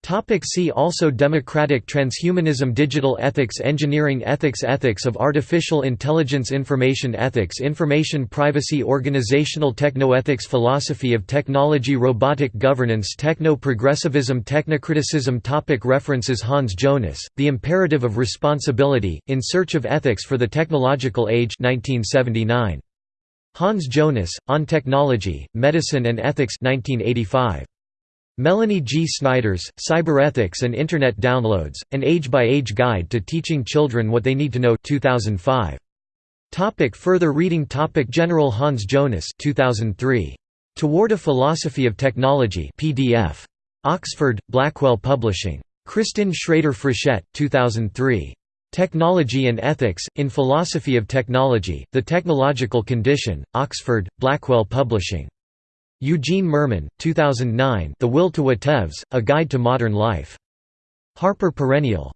Topic see also Democratic transhumanism Digital ethics Engineering ethics Ethics of artificial intelligence Information ethics Information privacy Organizational technoethics Philosophy of technology Robotic governance Techno-progressivism Technocriticism topic References Hans Jonas, The Imperative of Responsibility, In Search of Ethics for the Technological Age 1979. Hans Jonas, On Technology, Medicine and Ethics 1985. Melanie G. Snyders, Cyberethics and Internet Downloads, An Age-by-Age Guide to Teaching Children What They Need to Know 2005. Topic further reading Topic General Hans Jonas 2003. Toward a Philosophy of Technology PDF. Oxford, Blackwell Publishing. Kristin Shrader Frechette 2003. Technology and Ethics, in Philosophy of Technology, The Technological Condition, Oxford, Blackwell Publishing. Eugene Mirman, 2009 The Will to Whatevs, A Guide to Modern Life. Harper Perennial.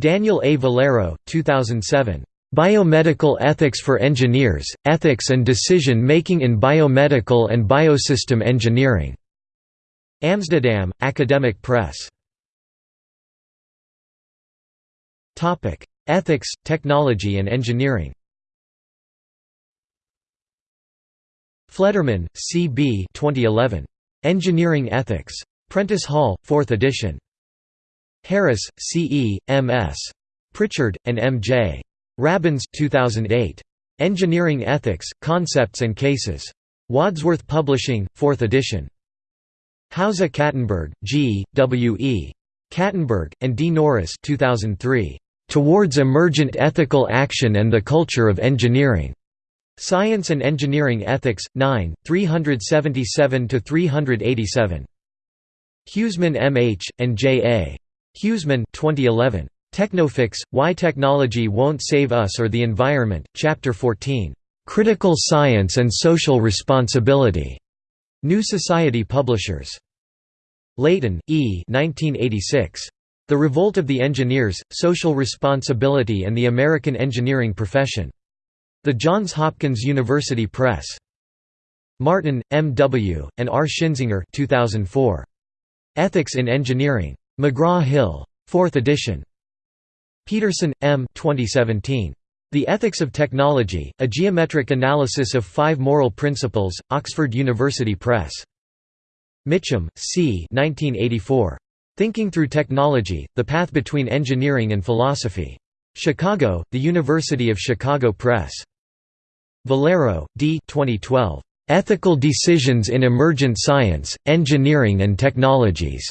Daniel A. Vallero, 2007. Biomedical Ethics for Engineers, Ethics and Decision-Making in Biomedical and Biosystem Engineering. Amsterdam, Academic Press. Topic: Ethics, Technology and Engineering. Fleddermann, C. B. 2011. Engineering Ethics. Prentice Hall, 4th edition. Harris, C. E., M. S. Pritchard, and M. J. Rabins 2008. Engineering Ethics, Concepts and Cases. Wadsworth Publishing, 4th edition. Hauser Kastenberg, G., W. E. Kastenberg, and D. Norris 2003. Towards Emergent Ethical Action and the Culture of Engineering. Science and Engineering Ethics, 9, 377–387. Huesemann M. H., and J. A. Huesemann 2011. Technofix, Why Technology Won't Save Us or the Environment, Chapter 14. Critical Science and Social Responsibility. New Society Publishers. Layton, E. 1986. The Revolt of the Engineers, Social Responsibility and the American Engineering Profession. The Johns Hopkins University Press. Martin, M. W., and R. Schinzinger 2004. Ethics in Engineering. McGraw-Hill. 4th edition. Peterson, M. 2017. The Ethics of Technology, A Geometric Analysis of Five Moral Principles, Oxford University Press. Mitcham, C. 1984. Thinking Through Technology, The Path Between Engineering and Philosophy. Chicago, The University of Chicago Press. Vallero, D. 2012. Ethical Decisions in Emergent Science, Engineering and Technologies.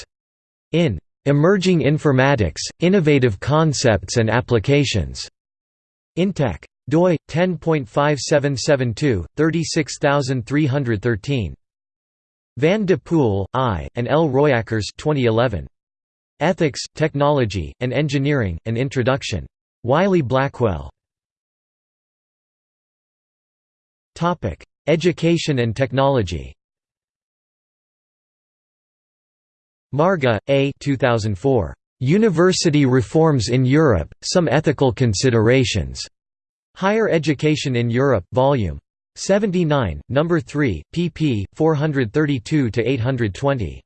In Emerging Informatics, Innovative Concepts and Applications. Intech. doi 10.5772 36313. Van de Poel, I, and L. Royakkers 2011. Ethics, Technology, and Engineering, An Introduction. Wiley-Blackwell. Education and technology Marga, A. 2004. University Reforms in Europe, Some Ethical Considerations. Higher Education in Europe, Vol. 79, No. 3, pp. 432–820.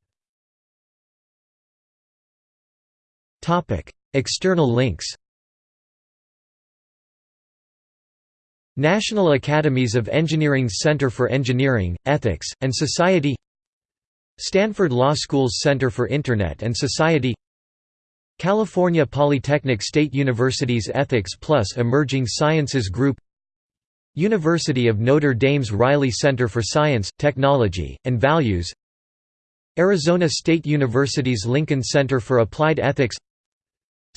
External links National Academies of Engineering Center for Engineering, Ethics, and Society Stanford Law School's Center for Internet and Society California Polytechnic State University's Ethics Plus Emerging Sciences Group University of Notre Dame's Reilly Center for Science, Technology, and Values Arizona State University's Lincoln Center for Applied Ethics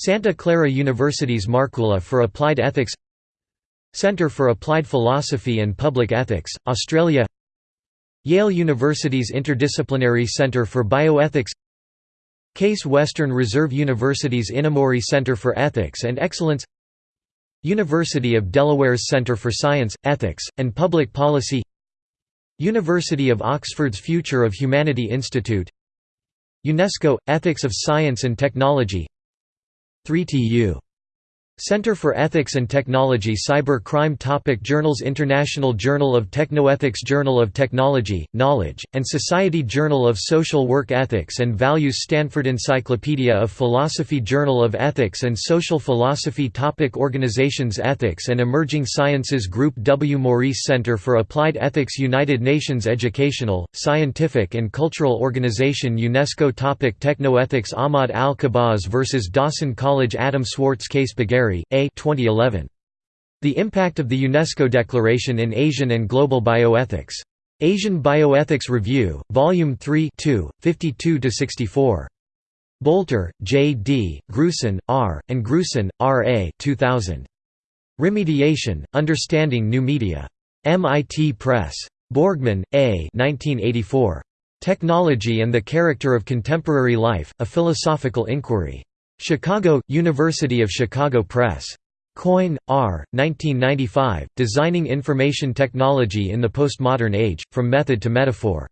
Santa Clara University's Markkula for Applied Ethics Center for Applied Philosophy and Public Ethics, Australia Yale University's Interdisciplinary Center for Bioethics Case Western Reserve University's Inamori Center for Ethics and Excellence University of Delaware's Center for Science, Ethics, and Public Policy University of Oxford's Future of Humanity Institute UNESCO – Ethics of Science and Technology 3TU Center for Ethics and Technology Cyber Crime Topic Journals International Journal of Technoethics Journal of Technology, Knowledge, and Society Journal of Social Work Ethics and Values Stanford Encyclopedia of Philosophy Journal of Ethics and Social Philosophy Topic Organizations Ethics and Emerging Sciences Group W. Maurice Center for Applied Ethics United Nations Educational, Scientific and Cultural Organization UNESCO Topic Technoethics Ahmad Al-Khabbaz vs. Dawson College Adam Swartz Case Bagari a. 2011. The Impact of the UNESCO Declaration in Asian and Global Bioethics. Asian Bioethics Review, Volume 3 52–64. Bolter, J. D., Grusin, R., and Grusin, R. A. 2000. Remediation, Understanding New Media. MIT Press. Borgmann, A. 1984. Technology and the Character of Contemporary Life, A Philosophical Inquiry. Chicago, University of Chicago Press. Coyne, R., 1995, Designing Information Technology in the Postmodern Age, From Method to Metaphor.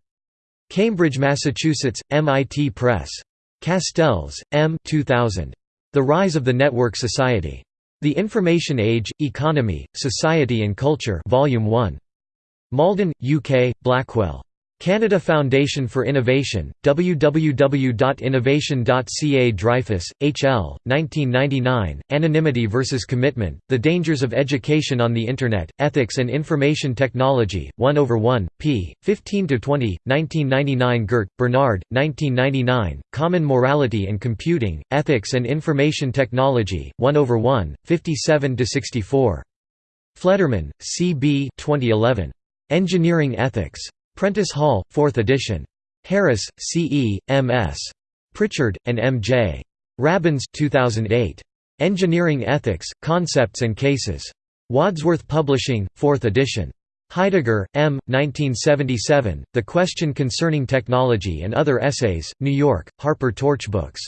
Cambridge, Massachusetts, MIT Press. Castells, M. 2000. The Rise of the Network Society. The Information Age, Economy, Society and Culture Volume 1. Malden, UK, Blackwell. Canada Foundation for Innovation, www.innovation.ca Dreyfus, H. L., 1999, Anonymity versus Commitment, The Dangers of Education on the Internet, Ethics and Information Technology, 1 over 1, p. 15–20, 1999 Gert, Bernard, 1999, Common Morality and Computing, Ethics and Information Technology, 1 over 1, 57–64. Fleddermann, C. B. 2011. Engineering Ethics. Prentice Hall, 4th edition. Harris, C. E., M. S. Pritchard, and M. J. Rabins 2008. Engineering Ethics, Concepts and Cases. Wadsworth Publishing, 4th edition. Heidegger, M. 1977, The Question Concerning Technology and Other Essays, New York, Harper Torch Books.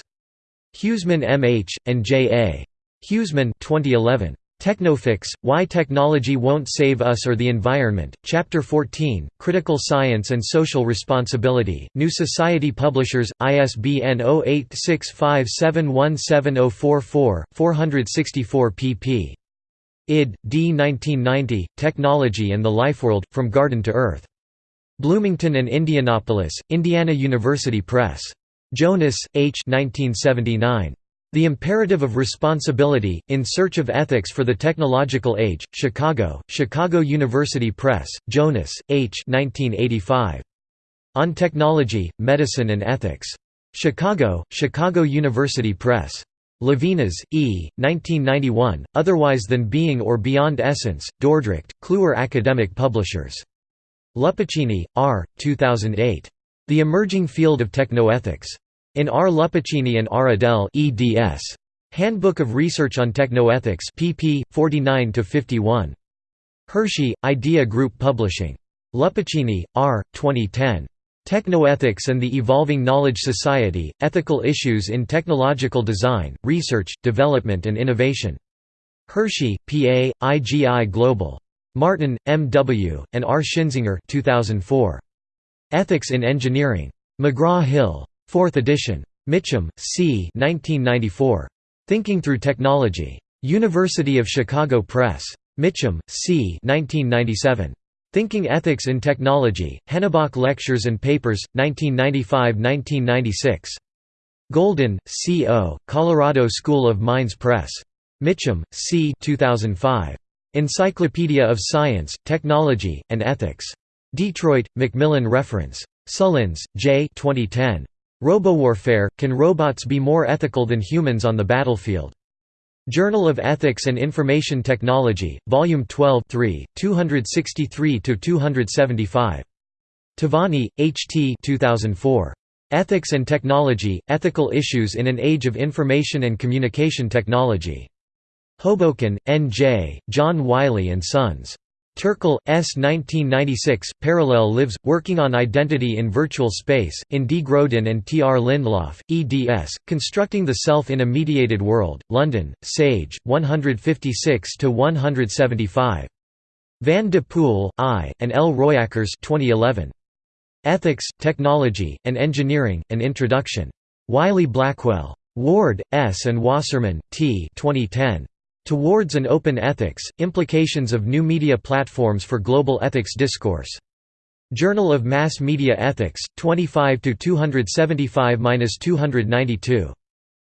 Huesemann M. H., and J. A. Huesemann 2011. Technofix, Why Technology Won't Save Us or the Environment, Chapter 14, Critical Science and Social Responsibility, New Society Publishers, ISBN 0865717044, 464 pp. Ihde. D. 1990, Technology and the Lifeworld, From Garden to Earth. Bloomington and Indianapolis, Indiana University Press. Jonas, H. 1979. The Imperative of Responsibility, In Search of Ethics for the Technological Age, Chicago, Chicago University Press, Jonas, H. 1985. On Technology, Medicine and Ethics. Chicago, Chicago University Press. Levinas, E., 1991, Otherwise Than Being or Beyond Essence, Dordrecht, Kluwer Academic Publishers. Luppicini, R., 2008. The Emerging Field of Technoethics. In R. Luppicini and R. Adell eds. Handbook of Research on Technoethics pp. 49–51. Hershey, Idea Group Publishing. Luppicini, R. 2010. Technoethics and the Evolving Knowledge Society, Ethical Issues in Technological Design, Research, Development and Innovation. Hershey, PA, IGI Global. Martin, M. W., and R. Schinzinger 2004. Ethics in Engineering. McGraw-Hill. 4th edition. Mitcham, C. 1994. Thinking Through Technology. University of Chicago Press. Mitcham, C. 1997. Thinking Ethics in Technology, Hennebach Lectures and Papers, 1995–1996. Golden, C. O., Colorado School of Mines Press. Mitcham, C. 2005. Encyclopedia of Science, Technology, and Ethics. Detroit, Macmillan Reference. Sullins, J. 2010. Robowarfare – Can robots be more ethical than humans on the battlefield? Journal of Ethics and Information Technology, Volume 12 263–275. Tavani, H. T. 2004. Ethics and Technology – Ethical Issues in an Age of Information and Communication Technology. Hoboken, N. J., John Wiley & Sons. Turkle, S. 1996, Parallel Lives, Working on Identity in Virtual Space, in D. Grodin and T. R. Lindlof, eds, Constructing the Self in a Mediated World, London, Sage, 156–175. Van de Poel, I., and L. Royakkers 2011. Ethics, Technology, and Engineering, An Introduction. Wiley-Blackwell. Ward, S. and Wasserman, T. 2010. Towards an Open Ethics, Implications of New Media Platforms for Global Ethics Discourse. Journal of Mass Media Ethics, 25–275–292.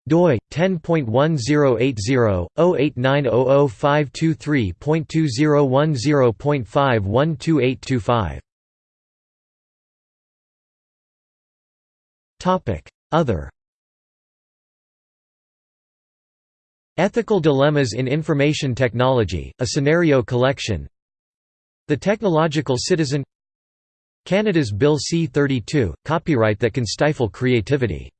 doi 10.1080-08900523.2010.5122825. Topic: Other Ethical Dilemmas in Information Technology, a scenario collection. The Technological Citizen. Canada's Bill C-32, copyright that can stifle creativity